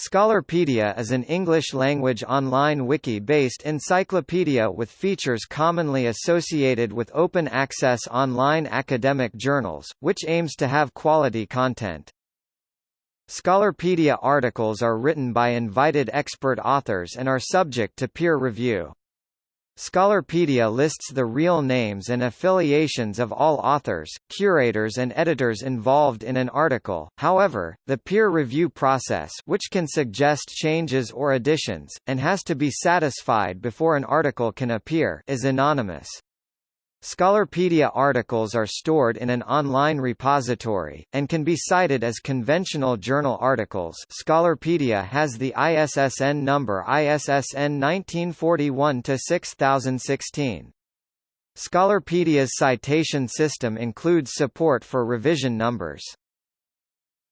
Scholarpedia is an English-language online wiki-based encyclopedia with features commonly associated with open-access online academic journals, which aims to have quality content. Scholarpedia articles are written by invited expert authors and are subject to peer review. Scholarpedia lists the real names and affiliations of all authors, curators and editors involved in an article, however, the peer review process which can suggest changes or additions, and has to be satisfied before an article can appear is anonymous. Scholarpedia articles are stored in an online repository, and can be cited as conventional journal articles Scholarpedia has the ISSN number ISSN 1941-6016. Scholarpedia's citation system includes support for revision numbers.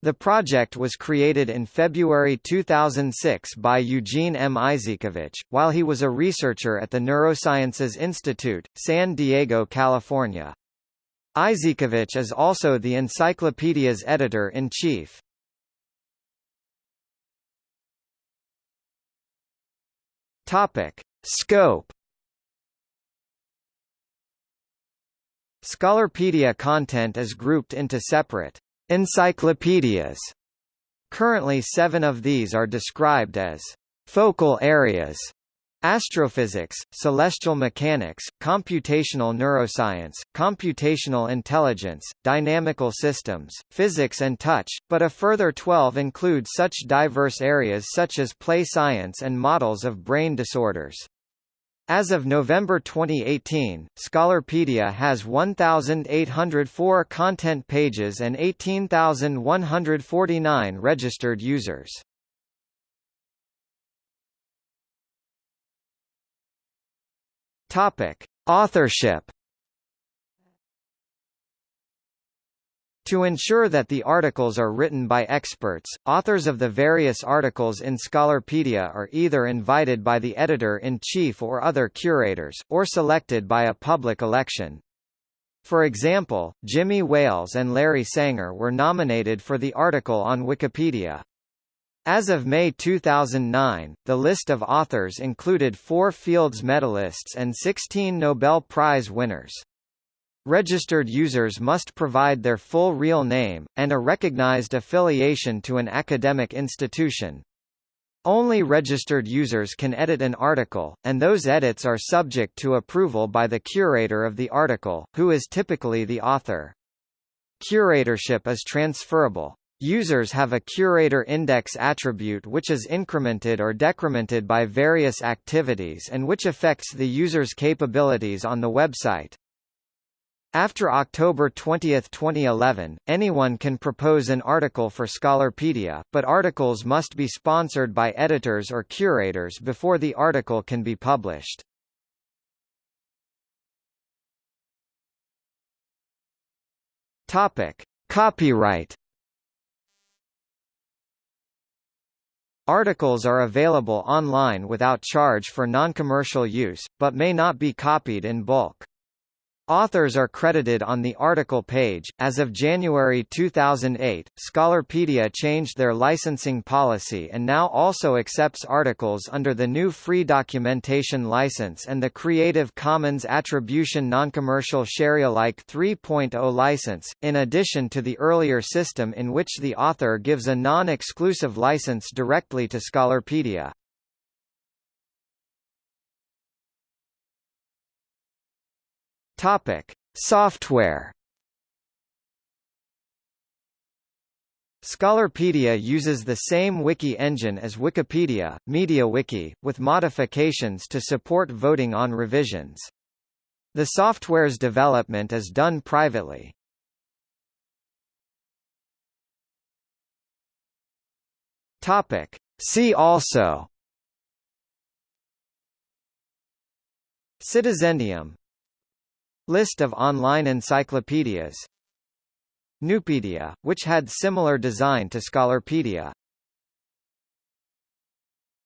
The project was created in February 2006 by Eugene M. Izhikevich, while he was a researcher at the Neurosciences Institute, San Diego, California. Izhikevich is also the encyclopedia's editor-in-chief. Scope Scholarpedia content is grouped into separate Encyclopedias. Currently seven of these are described as focal areas Astrophysics, celestial mechanics, computational neuroscience, computational intelligence, dynamical systems, physics and touch, but a further 12 include such diverse areas such as play science and models of brain disorders. As of November 2018, Scholarpedia has 1,804 content pages and 18,149 registered users. Topic: Authorship To ensure that the articles are written by experts, authors of the various articles in Scholarpedia are either invited by the editor-in-chief or other curators, or selected by a public election. For example, Jimmy Wales and Larry Sanger were nominated for the article on Wikipedia. As of May 2009, the list of authors included four Fields medalists and 16 Nobel Prize winners. Registered users must provide their full real name, and a recognized affiliation to an academic institution. Only registered users can edit an article, and those edits are subject to approval by the curator of the article, who is typically the author. Curatorship is transferable. Users have a curator index attribute which is incremented or decremented by various activities and which affects the user's capabilities on the website. After October 20, 2011, anyone can propose an article for Scholarpedia, but articles must be sponsored by editors or curators before the article can be published. Topic: Copyright Articles are available online without charge for non-commercial use, but may not be copied in bulk. Authors are credited on the article page. As of January 2008, Scholarpedia changed their licensing policy and now also accepts articles under the GNU Free Documentation License and the Creative Commons Attribution Noncommercial Sharealike 3.0 license, in addition to the earlier system in which the author gives a non-exclusive license directly to Scholarpedia. Topic: Software. Scholarpedia uses the same wiki engine as Wikipedia, MediaWiki, with modifications to support voting on revisions. The software's development is done privately. Topic: See also Citizendium List of online encyclopedias. Nupedia, which had similar design to Scholarpedia